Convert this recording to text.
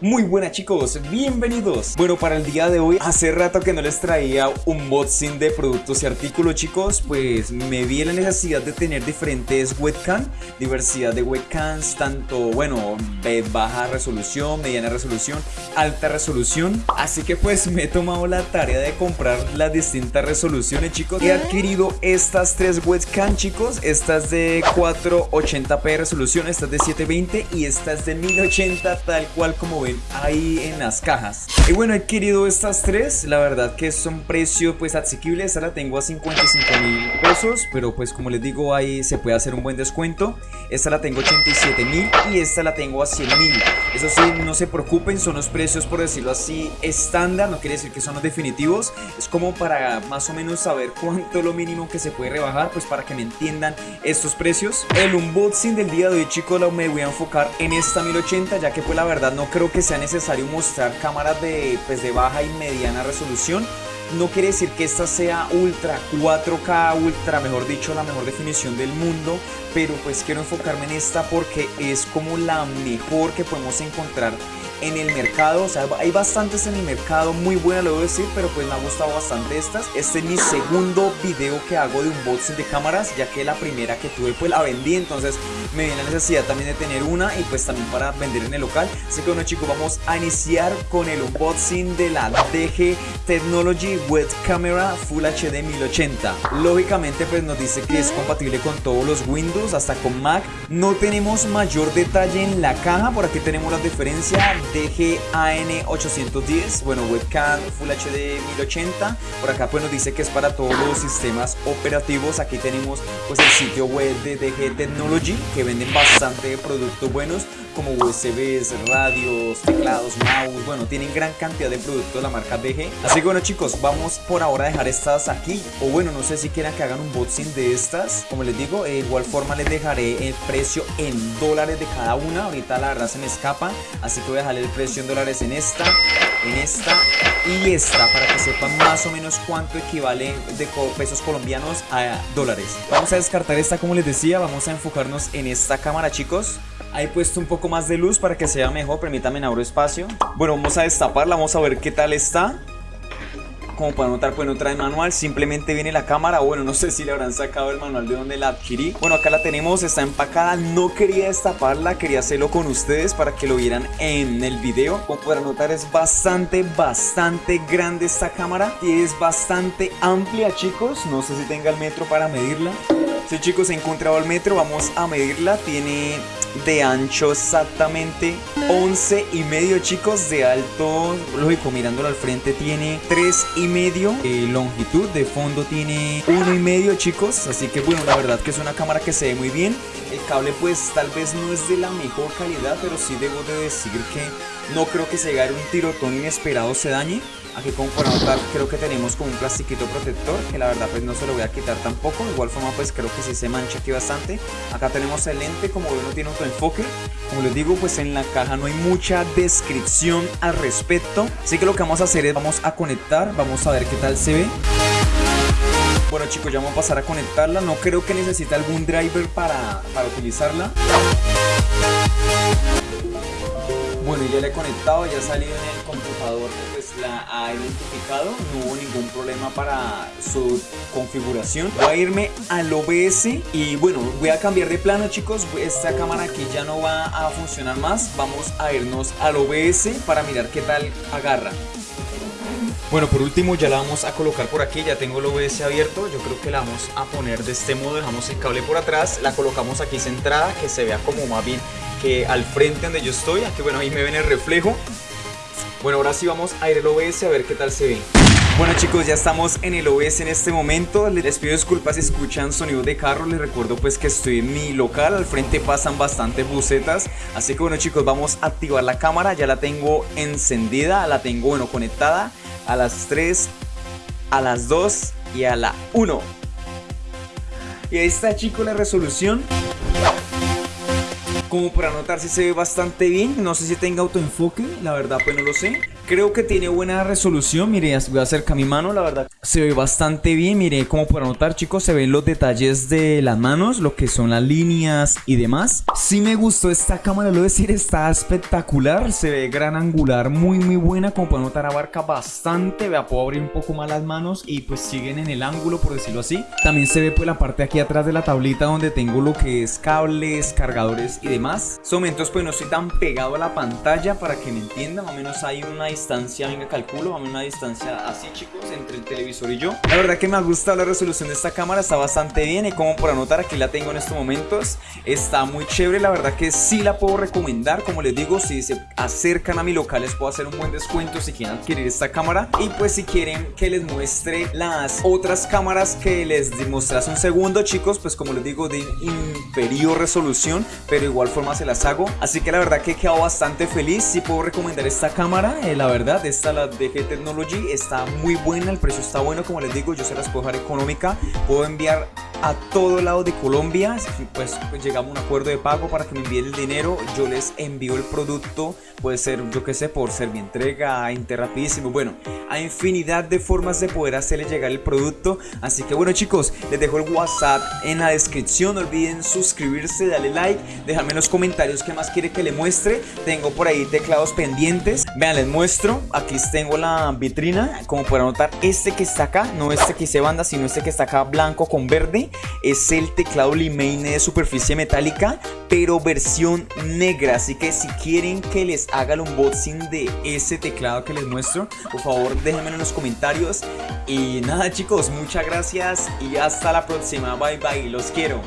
Muy buenas chicos, bienvenidos. Bueno para el día de hoy, hace rato que no les traía un unboxing de productos y artículos chicos Pues me vi la necesidad de tener diferentes webcam Diversidad de webcams, tanto bueno, de baja resolución, mediana resolución, alta resolución. Así que pues me he tomado la tarea de comprar las distintas resoluciones chicos He adquirido estas tres webcam chicos. Estas de 480p resolución, estas de 720 y estas de 1080 tal cual como ven ahí en las cajas. Y bueno, he adquirido estas tres. La verdad que son precios pues asequibles. Esta la tengo a 55 mil pesos Pero pues como les digo ahí se puede hacer un buen descuento. Esta la tengo a 87 mil y esta la tengo a 100 mil. Eso sí, no se preocupen, son los precios por decirlo así estándar. No quiere decir que son los definitivos. Es como para más o menos saber cuánto lo mínimo que se puede rebajar Pues para que me entiendan estos precios. El unboxing del día de hoy chicos me voy a enfocar en esta 1080 Ya que pues la verdad no creo que sea necesario mostrar cámaras de, pues, de baja y mediana resolución no quiere decir que esta sea ultra 4K, ultra mejor dicho la mejor definición del mundo pero pues quiero enfocarme en esta porque es como la mejor que podemos encontrar en el mercado, o sea, hay bastantes en el mercado, muy buenas lo debo decir, pero pues me ha gustado bastante estas. Este es mi segundo video que hago de unboxing de cámaras, ya que la primera que tuve pues la vendí, entonces me viene la necesidad también de tener una y pues también para vender en el local. Así que bueno chicos, vamos a iniciar con el unboxing de la DG Technology Web Camera Full HD 1080. Lógicamente pues nos dice que es compatible con todos los Windows, hasta con Mac. No tenemos mayor detalle en la caja, por aquí tenemos la diferencia DGAN810, bueno, webcam Full HD 1080. Por acá pues nos dice que es para todos los sistemas operativos. Aquí tenemos pues el sitio web de DG Technology que venden bastante productos buenos como USBs, radios, teclados, mouse, bueno, tienen gran cantidad de productos de la marca DG. Así que bueno chicos, vamos por ahora a dejar estas aquí, o bueno, no sé si quieran que hagan un unboxing de estas, como les digo, de igual forma les dejaré el precio en dólares de cada una, ahorita la verdad se me escapa, así que voy a dejar el precio en dólares en esta, en esta y esta, para que sepan más o menos cuánto equivale de pesos colombianos a dólares. Vamos a descartar esta como les decía, vamos a enfocarnos en esta cámara chicos. Ahí he puesto un poco más de luz para que sea mejor, permítame abro espacio. Bueno, vamos a destaparla, vamos a ver qué tal está. Como pueden notar, pues no trae manual, simplemente viene la cámara. Bueno, no sé si le habrán sacado el manual de donde la adquirí. Bueno, acá la tenemos, está empacada. No quería destaparla, quería hacerlo con ustedes para que lo vieran en el video. Como podrán notar, es bastante, bastante grande esta cámara. Y es bastante amplia, chicos. No sé si tenga el metro para medirla. Sí, chicos, he encontrado el metro. Vamos a medirla. Tiene de ancho exactamente 11 y medio chicos de alto. Lógico mirándolo al frente tiene 3 y medio. De longitud de fondo tiene 1 y medio chicos. Así que bueno la verdad que es una cámara que se ve muy bien. El cable pues tal vez no es de la mejor calidad pero sí debo de decir que no creo que se llegue un tirotón inesperado se dañe Aquí como para notar creo que tenemos como un plastiquito protector que la verdad pues no se lo voy a quitar tampoco. De igual forma pues creo que sí se mancha aquí bastante. Acá tenemos el lente como ven no tiene enfoque Como les digo pues en la caja no hay mucha descripción al respecto. Así que lo que vamos a hacer es vamos a conectar, vamos a ver qué tal se ve. Bueno chicos, ya vamos a pasar a conectarla. No creo que necesite algún driver para, para utilizarla. Bueno, ya le he conectado, ya ha salido en el computador pues la ha identificado, no hubo ningún problema para su configuración. Voy a irme al OBS y bueno, voy a cambiar de plano chicos, esta cámara aquí ya no va a funcionar más, vamos a irnos al OBS para mirar qué tal agarra. Bueno, por último ya la vamos a colocar por aquí, ya tengo el OBS abierto, yo creo que la vamos a poner de este modo, dejamos el cable por atrás, la colocamos aquí centrada, que se vea como más bien que al frente donde yo estoy, aquí bueno, ahí me ven el reflejo. Bueno, ahora sí vamos a ir al OBS a ver qué tal se ve. Bueno chicos, ya estamos en el OBS en este momento, les pido disculpas si escuchan sonido de carro, les recuerdo pues que estoy en mi local, al frente pasan bastante bucetas, así que bueno chicos, vamos a activar la cámara, ya la tengo encendida, la tengo bueno conectada, a las 3, a las 2 y a la 1. Y ahí está chicos la resolución. Como para notar si se ve bastante bien, no sé si tenga autoenfoque, la verdad pues no lo sé. Creo que tiene buena resolución, mire, voy a acercar mi mano, la verdad se ve bastante bien, mire, como para notar chicos, se ven los detalles de las manos, lo que son las líneas y demás. Sí me gustó esta cámara, lo decir, está espectacular, se ve gran angular, muy muy buena, como para notar abarca bastante, vea, puedo abrir un poco más las manos y pues siguen en el ángulo, por decirlo así. También se ve pues la parte aquí atrás de la tablita donde tengo lo que es cables, cargadores y demás. Son momentos pues no estoy tan pegado a la pantalla para que me entiendan, más o menos hay una distancia, venga calculo, más o menos una distancia así chicos entre el televisor y yo. La verdad que me ha gustado la resolución de esta cámara, está bastante bien y como por anotar aquí la tengo en estos momentos, está muy chévere, la verdad que sí la puedo recomendar, como les digo, si se acercan a mi local les puedo hacer un buen descuento si quieren adquirir esta cámara y pues si quieren que les muestre las otras cámaras que les demostré hace un segundo chicos, pues como les digo de inferior resolución, pero igual forma se las hago, así que la verdad que he quedado bastante feliz, si puedo recomendar esta cámara, eh, la verdad, esta la DG Technology está muy buena, el precio está bueno, como les digo, yo se las puedo dejar económica, puedo enviar a todo lado de Colombia, pues, pues, llegamos a un acuerdo de pago para que me envíen el dinero, yo les envío el producto, puede ser yo que sé, por ser mi entrega, interrapidísimo, bueno, hay infinidad de formas de poder hacerle llegar el producto, así que bueno chicos, les dejo el WhatsApp en la descripción, no olviden suscribirse, darle like, dejarme en los comentarios qué más quiere que le muestre, tengo por ahí teclados pendientes, vean les muestro, aquí tengo la vitrina, como para notar. Este que está acá, no este que se banda, sino este que está acá blanco con verde, es el teclado Limane de superficie metálica, pero versión negra. Así que si quieren que les haga el unboxing de ese teclado que les muestro, por favor déjenmelo en los comentarios. Y nada chicos, muchas gracias y hasta la próxima. Bye bye, los quiero.